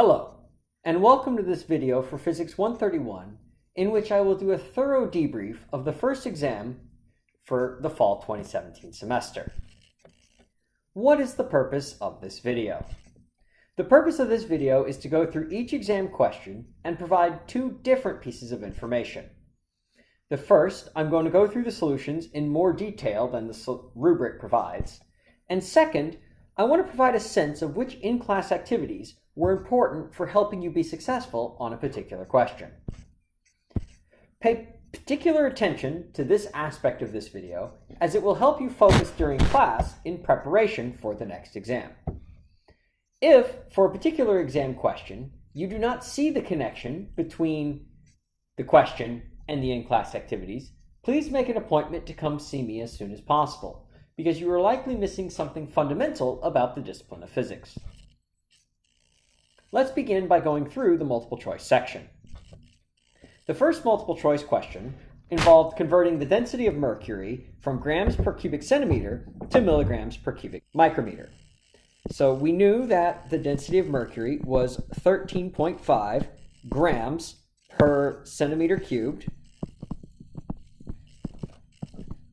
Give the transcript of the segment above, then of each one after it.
Hello, and welcome to this video for Physics 131, in which I will do a thorough debrief of the first exam for the fall 2017 semester. What is the purpose of this video? The purpose of this video is to go through each exam question and provide two different pieces of information. The first, I'm going to go through the solutions in more detail than the rubric provides. And second, I want to provide a sense of which in-class activities were important for helping you be successful on a particular question. Pay particular attention to this aspect of this video as it will help you focus during class in preparation for the next exam. If, for a particular exam question, you do not see the connection between the question and the in-class activities, please make an appointment to come see me as soon as possible, because you are likely missing something fundamental about the discipline of physics. Let's begin by going through the multiple choice section. The first multiple choice question involved converting the density of mercury from grams per cubic centimeter to milligrams per cubic micrometer. So we knew that the density of mercury was 13.5 grams per centimeter cubed.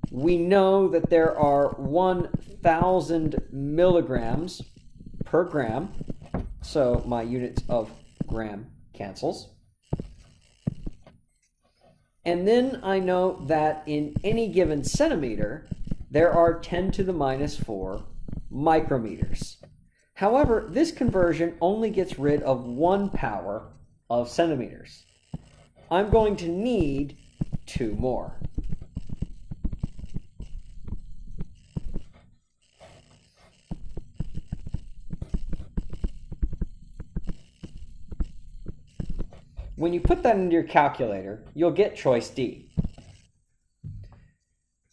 We know that there are 1,000 milligrams per gram so my units of gram cancels. And then I know that in any given centimeter, there are 10 to the minus 4 micrometers. However, this conversion only gets rid of one power of centimeters. I'm going to need two more. When you put that into your calculator, you'll get choice D.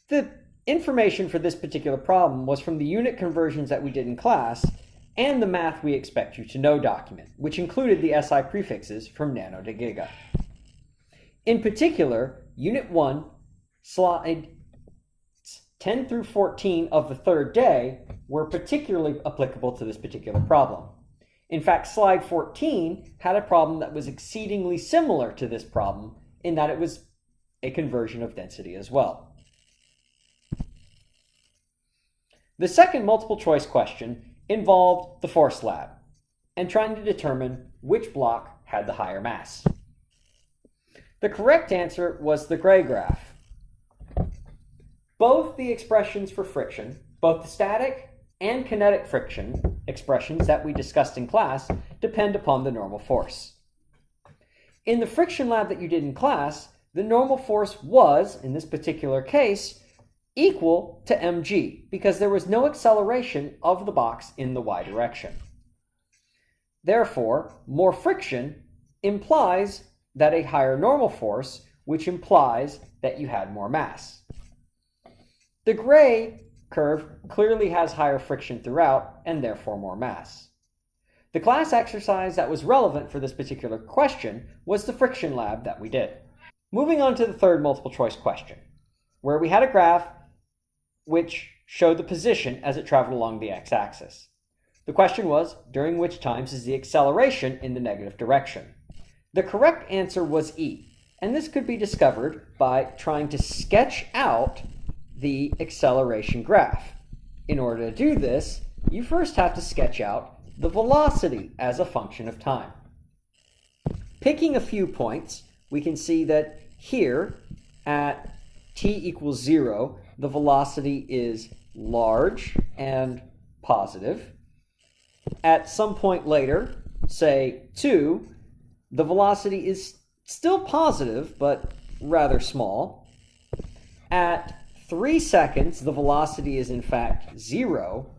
The information for this particular problem was from the unit conversions that we did in class and the Math We Expect You to Know document, which included the SI prefixes from nano to giga. In particular, Unit 1, slide 10 through 14 of the third day were particularly applicable to this particular problem. In fact, slide 14 had a problem that was exceedingly similar to this problem in that it was a conversion of density as well. The second multiple choice question involved the force lab and trying to determine which block had the higher mass. The correct answer was the gray graph. Both the expressions for friction, both the static and kinetic friction expressions that we discussed in class depend upon the normal force. In the friction lab that you did in class, the normal force was, in this particular case, equal to mg because there was no acceleration of the box in the y direction. Therefore, more friction implies that a higher normal force, which implies that you had more mass. The gray curve clearly has higher friction throughout and therefore more mass. The class exercise that was relevant for this particular question was the friction lab that we did. Moving on to the third multiple choice question, where we had a graph which showed the position as it traveled along the x-axis. The question was, during which times is the acceleration in the negative direction? The correct answer was E, and this could be discovered by trying to sketch out the acceleration graph. In order to do this, you first have to sketch out the velocity as a function of time. Picking a few points, we can see that here at t equals 0, the velocity is large and positive. At some point later, say 2, the velocity is still positive, but rather small. At three seconds, the velocity is in fact zero.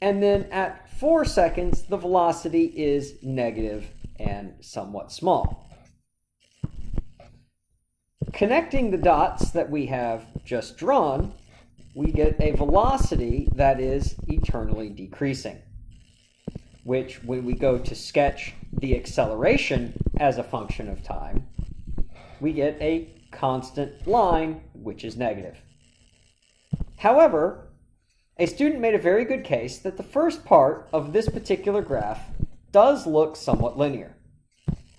And then at four seconds, the velocity is negative and somewhat small. Connecting the dots that we have just drawn, we get a velocity that is eternally decreasing, which when we go to sketch the acceleration as a function of time, we get a constant line, which is negative. However, a student made a very good case that the first part of this particular graph does look somewhat linear.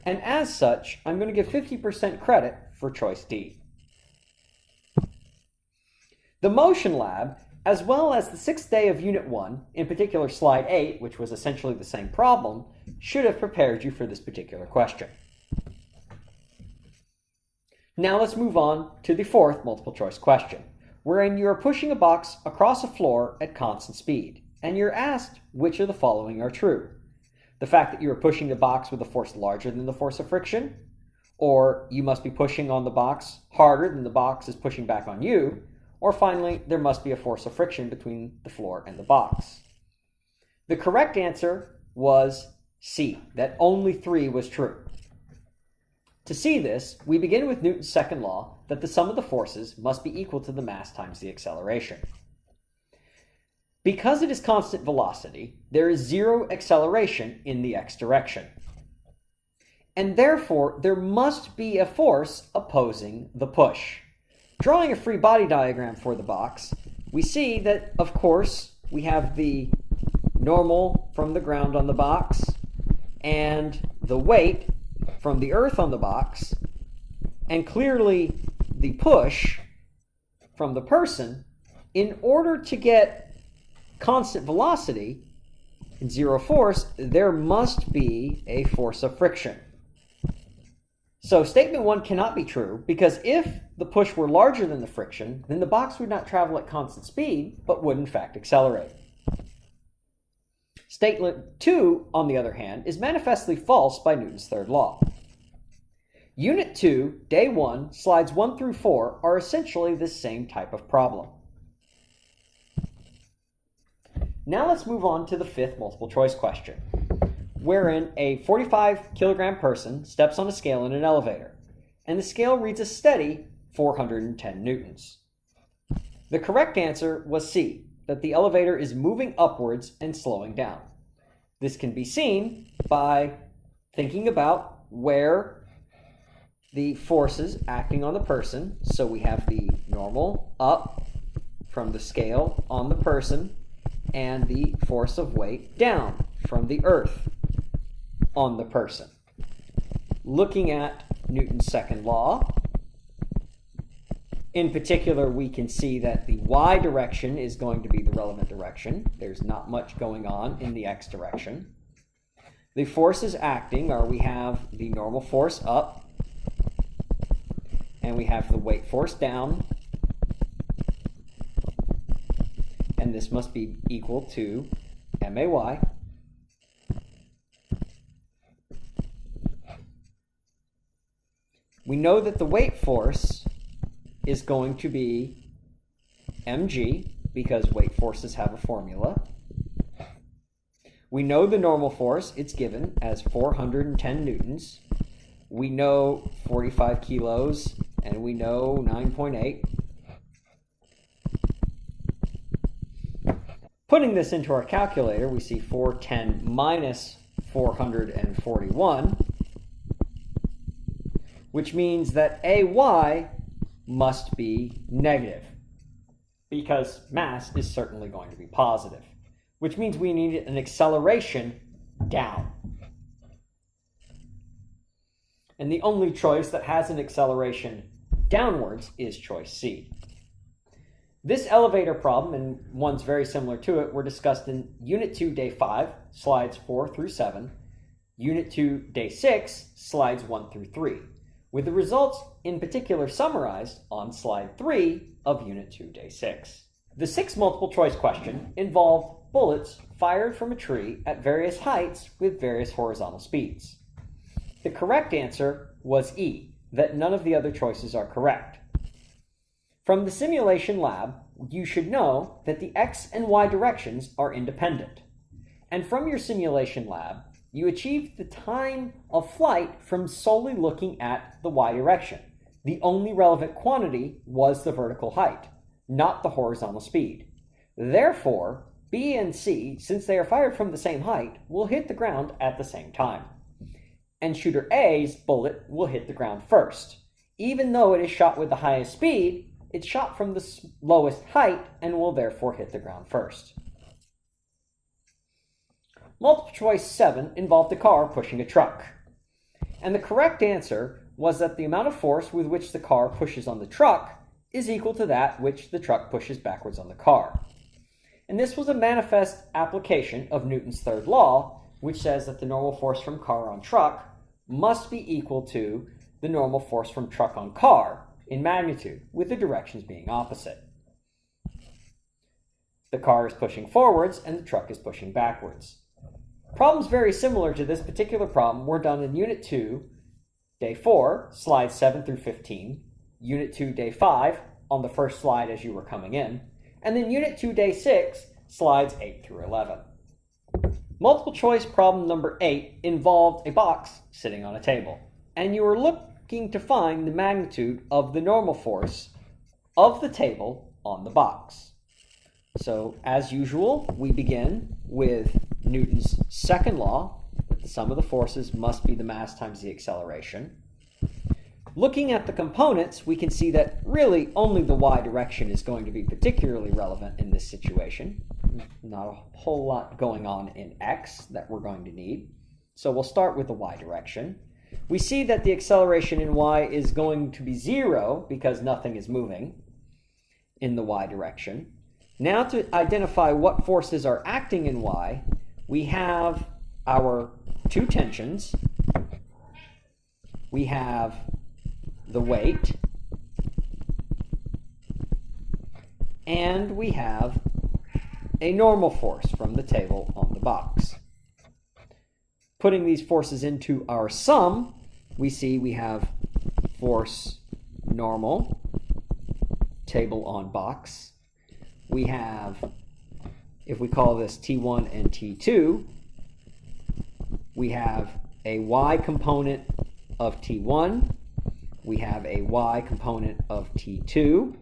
And as such, I'm going to give 50% credit for choice D. The Motion Lab, as well as the sixth day of Unit 1, in particular Slide 8, which was essentially the same problem, should have prepared you for this particular question. Now let's move on to the fourth multiple choice question, wherein you are pushing a box across a floor at constant speed, and you're asked which of the following are true. The fact that you are pushing the box with a force larger than the force of friction, or you must be pushing on the box harder than the box is pushing back on you, or finally, there must be a force of friction between the floor and the box. The correct answer was C, that only 3 was true. To see this, we begin with Newton's second law that the sum of the forces must be equal to the mass times the acceleration. Because it is constant velocity, there is zero acceleration in the x direction. And therefore, there must be a force opposing the push. Drawing a free body diagram for the box, we see that, of course, we have the normal from the ground on the box and the weight from the earth on the box, and clearly the push from the person in order to get constant velocity and zero force, there must be a force of friction. So statement one cannot be true because if the push were larger than the friction, then the box would not travel at constant speed, but would in fact accelerate. Statement two, on the other hand, is manifestly false by Newton's third law. Unit 2, Day 1, Slides 1 through 4 are essentially the same type of problem. Now let's move on to the fifth multiple choice question wherein a 45 kilogram person steps on a scale in an elevator, and the scale reads a steady 410 newtons. The correct answer was C, that the elevator is moving upwards and slowing down. This can be seen by thinking about where the forces acting on the person. So we have the normal up from the scale on the person and the force of weight down from the earth on the person. Looking at Newton's second law, in particular, we can see that the y direction is going to be the relevant direction. There's not much going on in the x direction. The forces acting are we have the normal force up, and we have the weight force down, and this must be equal to MAY. we know that the weight force is going to be mg because weight forces have a formula. We know the normal force, it's given as 410 newtons. We know 45 kilos and we know 9.8. Putting this into our calculator, we see 410 minus 441 which means that AY must be negative because mass is certainly going to be positive, which means we need an acceleration down. And the only choice that has an acceleration downwards is choice C. This elevator problem and ones very similar to it were discussed in Unit 2, Day 5, slides 4 through 7, Unit 2, Day 6, slides 1 through 3 with the results in particular summarized on slide 3 of Unit 2, Day 6. The sixth multiple choice question involved bullets fired from a tree at various heights with various horizontal speeds. The correct answer was E, that none of the other choices are correct. From the simulation lab, you should know that the x and y directions are independent. And from your simulation lab, you achieved the time of flight from solely looking at the y direction. The only relevant quantity was the vertical height, not the horizontal speed. Therefore, B and C, since they are fired from the same height, will hit the ground at the same time. And shooter A's bullet will hit the ground first. Even though it is shot with the highest speed, it's shot from the lowest height and will therefore hit the ground first. Multiple choice 7 involved a car pushing a truck. And the correct answer was that the amount of force with which the car pushes on the truck is equal to that which the truck pushes backwards on the car. And this was a manifest application of Newton's third law, which says that the normal force from car on truck must be equal to the normal force from truck on car in magnitude, with the directions being opposite. The car is pushing forwards and the truck is pushing backwards. Problems very similar to this particular problem were done in Unit 2, Day 4, slides 7 through 15, Unit 2, Day 5, on the first slide as you were coming in, and then Unit 2, Day 6, slides 8 through 11. Multiple choice problem number 8 involved a box sitting on a table, and you were looking to find the magnitude of the normal force of the table on the box. So, as usual, we begin with Newton's second law, that the sum of the forces must be the mass times the acceleration. Looking at the components, we can see that really only the y direction is going to be particularly relevant in this situation. Not a whole lot going on in x that we're going to need. So we'll start with the y direction. We see that the acceleration in y is going to be zero because nothing is moving in the y direction. Now to identify what forces are acting in y, we have our two tensions. We have the weight. And we have a normal force from the table on the box. Putting these forces into our sum, we see we have force normal, table on box. We have if we call this T1 and T2, we have a y component of T1, we have a y component of T2,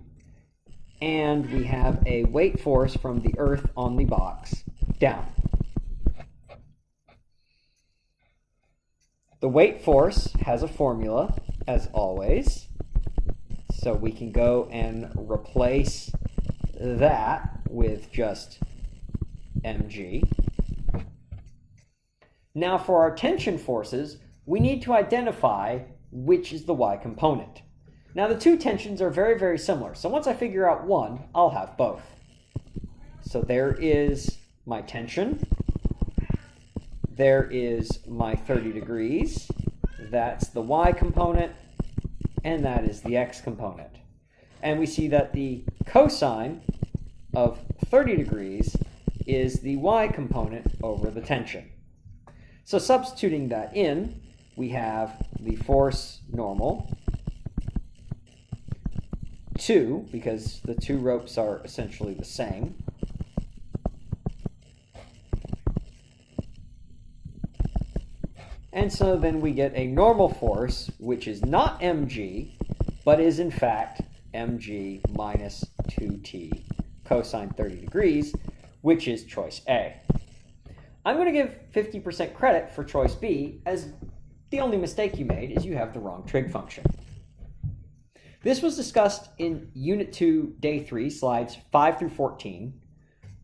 and we have a weight force from the earth on the box down. The weight force has a formula, as always, so we can go and replace that with just mg. Now for our tension forces, we need to identify which is the y component. Now the two tensions are very, very similar. So once I figure out one, I'll have both. So there is my tension. There is my 30 degrees. That's the y component. And that is the x component. And we see that the cosine of 30 degrees is the y component over the tension. So substituting that in, we have the force normal, 2, because the two ropes are essentially the same. And so then we get a normal force, which is not mg, but is in fact mg minus 2t cosine 30 degrees, which is choice A. I'm going to give 50% credit for choice B, as the only mistake you made is you have the wrong trig function. This was discussed in Unit 2, Day 3, slides 5 through 14.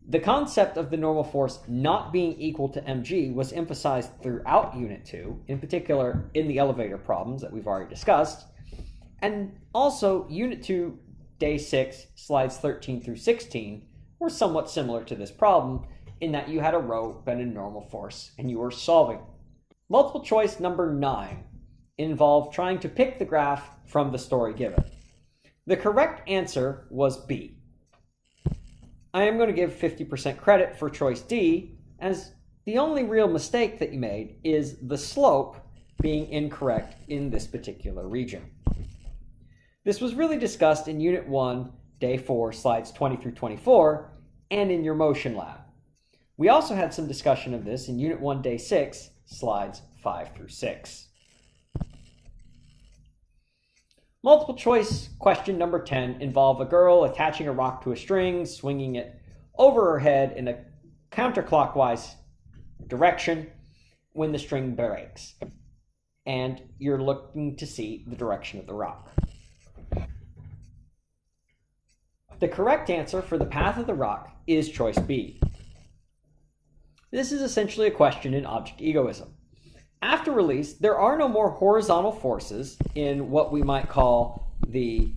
The concept of the normal force not being equal to mg was emphasized throughout Unit 2, in particular in the elevator problems that we've already discussed. And also, Unit 2, Day 6, slides 13 through 16, were somewhat similar to this problem in that you had a rope and a normal force and you were solving. Multiple choice number 9 involved trying to pick the graph from the story given. The correct answer was B. I am going to give 50% credit for choice D as the only real mistake that you made is the slope being incorrect in this particular region. This was really discussed in Unit 1, Day 4, slides 20 through 24, and in your motion lab. We also had some discussion of this in Unit 1, Day 6, slides 5 through 6. Multiple choice question number 10 involve a girl attaching a rock to a string, swinging it over her head in a counterclockwise direction when the string breaks. And you're looking to see the direction of the rock. The correct answer for the path of the rock is choice B. This is essentially a question in object egoism. After release, there are no more horizontal forces in what we might call the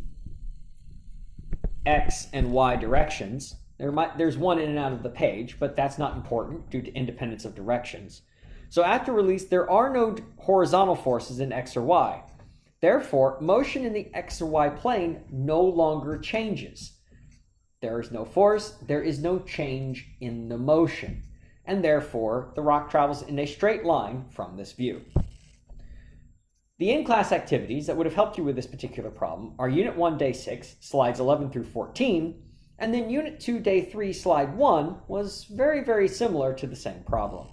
x and y directions. There might, there's one in and out of the page, but that's not important due to independence of directions. So after release, there are no horizontal forces in x or y. Therefore, motion in the x or y plane no longer changes. There is no force, there is no change in the motion, and therefore the rock travels in a straight line from this view. The in-class activities that would have helped you with this particular problem are Unit 1, Day 6, slides 11 through 14, and then Unit 2, Day 3, slide 1 was very, very similar to the same problem.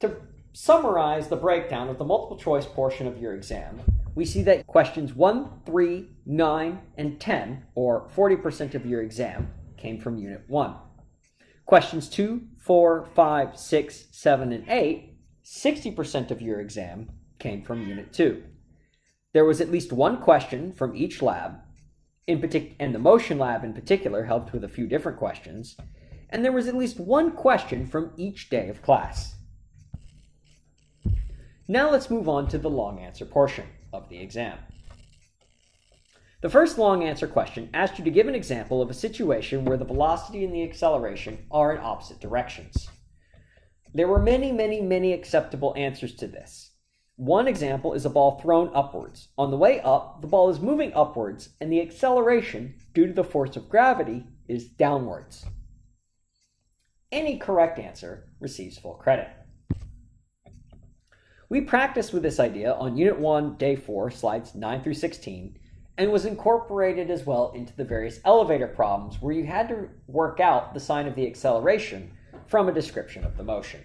To summarize the breakdown of the multiple choice portion of your exam, we see that questions 1, 3, 9, and 10, or 40% of your exam, came from Unit 1. Questions 2, 4, 5, 6, 7, and 8, 60% of your exam came from Unit 2. There was at least one question from each lab, in partic- and the motion lab in particular helped with a few different questions, and there was at least one question from each day of class. Now let's move on to the long answer portion of the exam. The first long answer question asked you to give an example of a situation where the velocity and the acceleration are in opposite directions. There were many, many, many acceptable answers to this. One example is a ball thrown upwards. On the way up, the ball is moving upwards, and the acceleration, due to the force of gravity, is downwards. Any correct answer receives full credit. We practiced with this idea on Unit 1, Day 4, slides 9 through 16, and was incorporated as well into the various elevator problems where you had to work out the sign of the acceleration from a description of the motion.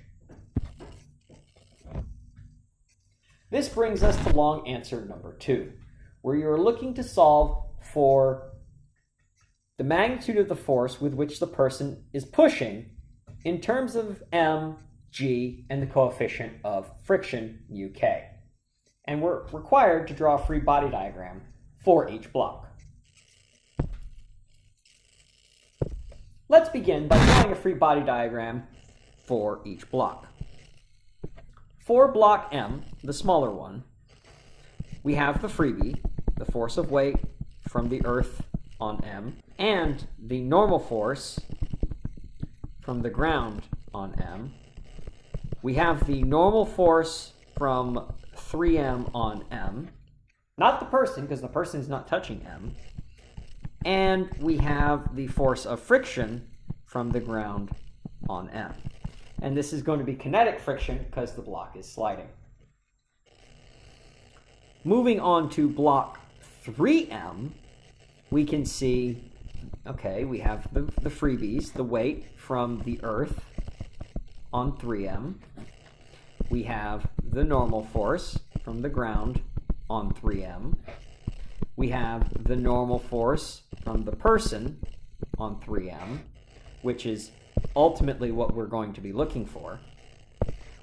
This brings us to long answer number two, where you are looking to solve for the magnitude of the force with which the person is pushing in terms of m, g, and the coefficient of friction, uk. And we're required to draw a free body diagram for each block. Let's begin by drawing a free body diagram for each block. For block M, the smaller one, we have the freebie, the force of weight from the earth on M, and the normal force from the ground on M. We have the normal force from 3M on M, not the person, because the person is not touching M. And we have the force of friction from the ground on M. And this is going to be kinetic friction because the block is sliding. Moving on to block 3M, we can see, okay, we have the, the freebies, the weight from the Earth on 3M. We have the normal force from the ground on 3m. We have the normal force from the person on 3m, which is ultimately what we're going to be looking for.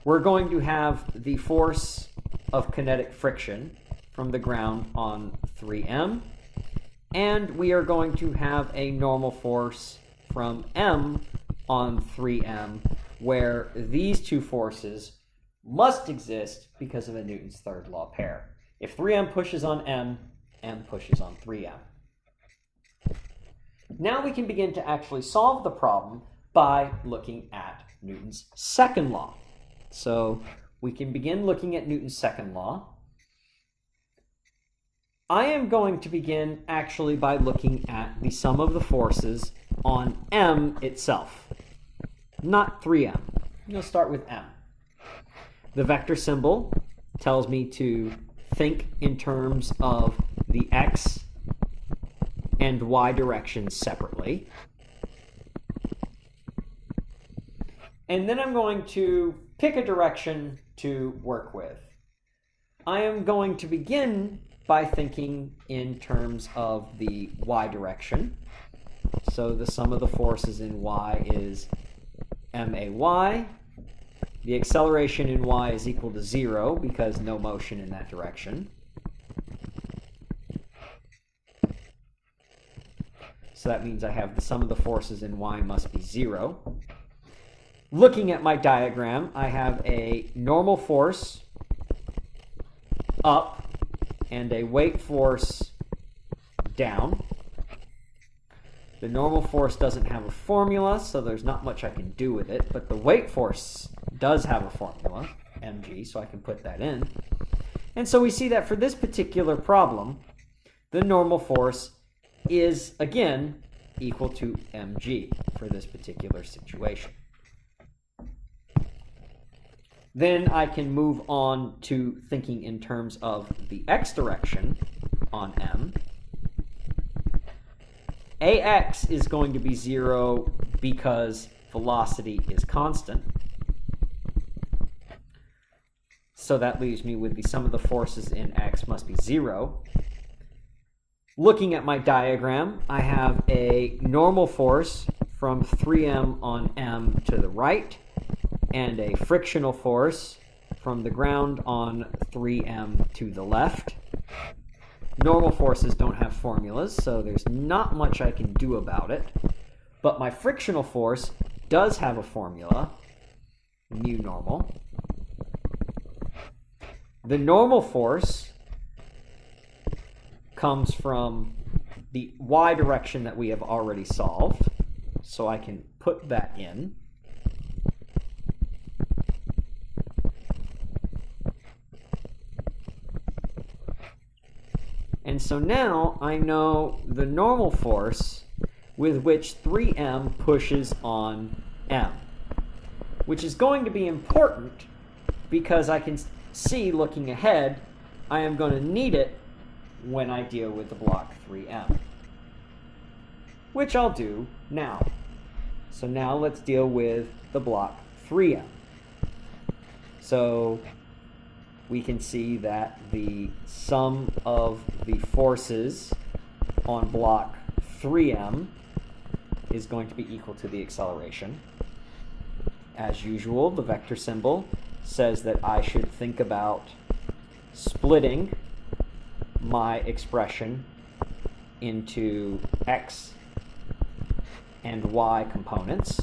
We're going to have the force of kinetic friction from the ground on 3m, and we are going to have a normal force from m on 3m, where these two forces must exist because of a Newton's third law pair. If 3m pushes on m, m pushes on 3m. Now we can begin to actually solve the problem by looking at Newton's second law. So we can begin looking at Newton's second law. I am going to begin actually by looking at the sum of the forces on m itself, not 3m. I'm going to start with m. The vector symbol tells me to think in terms of the x and y directions separately. And then I'm going to pick a direction to work with. I am going to begin by thinking in terms of the y direction. So the sum of the forces in y is may. The acceleration in y is equal to 0 because no motion in that direction. So that means I have the sum of the forces in y must be 0. Looking at my diagram, I have a normal force up and a weight force down. The normal force doesn't have a formula, so there's not much I can do with it, but the weight force does have a formula, mg, so I can put that in. And so we see that for this particular problem, the normal force is, again, equal to mg for this particular situation. Then I can move on to thinking in terms of the x direction on m. ax is going to be 0 because velocity is constant. So that leaves me with the sum of the forces in x must be 0. Looking at my diagram, I have a normal force from 3m on m to the right and a frictional force from the ground on 3m to the left. Normal forces don't have formulas, so there's not much I can do about it. But my frictional force does have a formula, mu normal. The normal force comes from the y direction that we have already solved, so I can put that in. And so now I know the normal force with which 3m pushes on m, which is going to be important because I can see looking ahead, I am going to need it when I deal with the block 3m, which I'll do now. So now let's deal with the block 3m. So we can see that the sum of the forces on block 3m is going to be equal to the acceleration. As usual, the vector symbol says that I should think about splitting my expression into x and y components.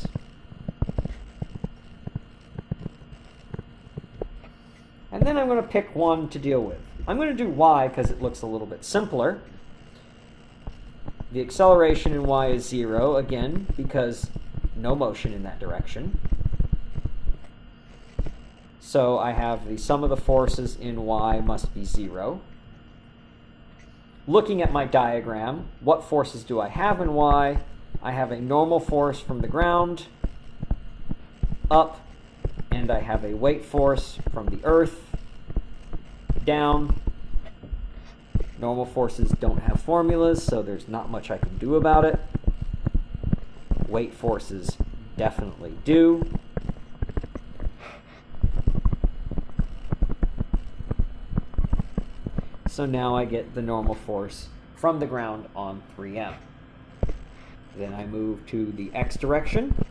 And then I'm going to pick one to deal with. I'm going to do y because it looks a little bit simpler. The acceleration in y is 0, again, because no motion in that direction. So I have the sum of the forces in y must be 0. Looking at my diagram, what forces do I have in y? I have a normal force from the ground up and I have a weight force from the earth down. Normal forces don't have formulas, so there's not much I can do about it. Weight forces definitely do. So now I get the normal force from the ground on 3m. Then I move to the x direction.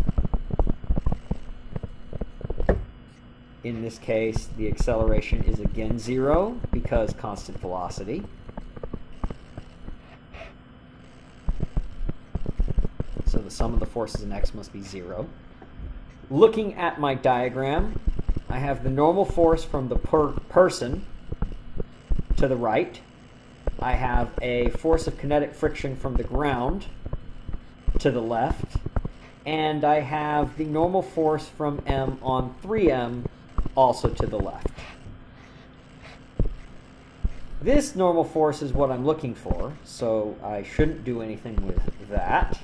In this case, the acceleration is again zero because constant velocity. So the sum of the forces in x must be zero. Looking at my diagram, I have the normal force from the per person to the right. I have a force of kinetic friction from the ground to the left. And I have the normal force from m on 3m also to the left. This normal force is what I'm looking for, so I shouldn't do anything with that.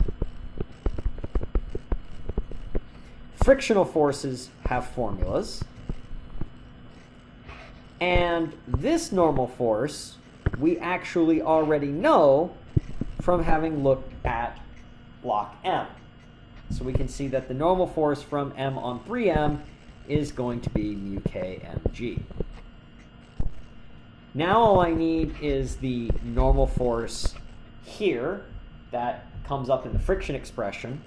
Frictional forces have formulas. And this normal force, we actually already know from having looked at block M. So we can see that the normal force from M on 3M is going to be mu k mg. Now all I need is the normal force here that comes up in the friction expression,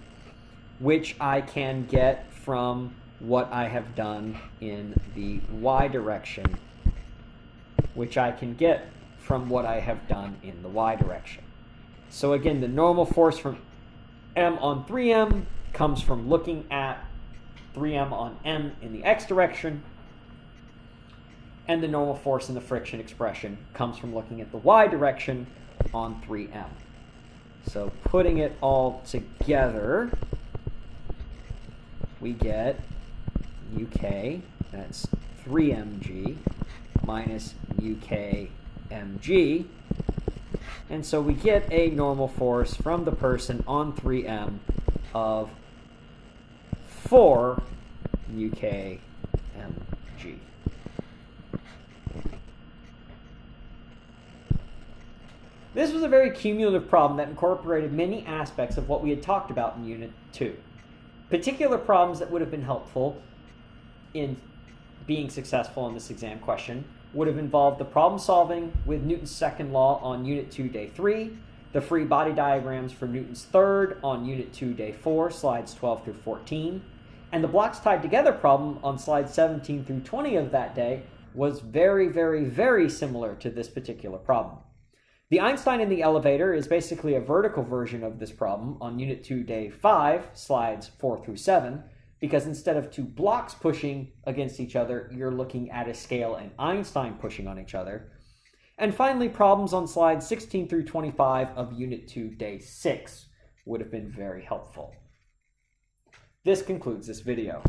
which I can get from what I have done in the y direction, which I can get from what I have done in the y direction. So again, the normal force from m on 3m comes from looking at 3m on m in the x direction. And the normal force in the friction expression comes from looking at the y direction on 3m. So putting it all together, we get uk, that's 3mg, minus ukmg. And so we get a normal force from the person on 3m of 4 ukmg. This was a very cumulative problem that incorporated many aspects of what we had talked about in Unit 2. Particular problems that would have been helpful in being successful in this exam question would have involved the problem solving with Newton's second law on Unit 2, Day 3, the free body diagrams for Newton's third on Unit 2, Day 4, slides 12 through 14, and the blocks tied together problem on slides 17 through 20 of that day was very, very, very similar to this particular problem. The Einstein in the elevator is basically a vertical version of this problem on Unit 2, Day 5, slides 4 through 7, because instead of two blocks pushing against each other, you're looking at a scale and Einstein pushing on each other. And finally, problems on slides 16 through 25 of Unit 2, Day 6 would have been very helpful. This concludes this video.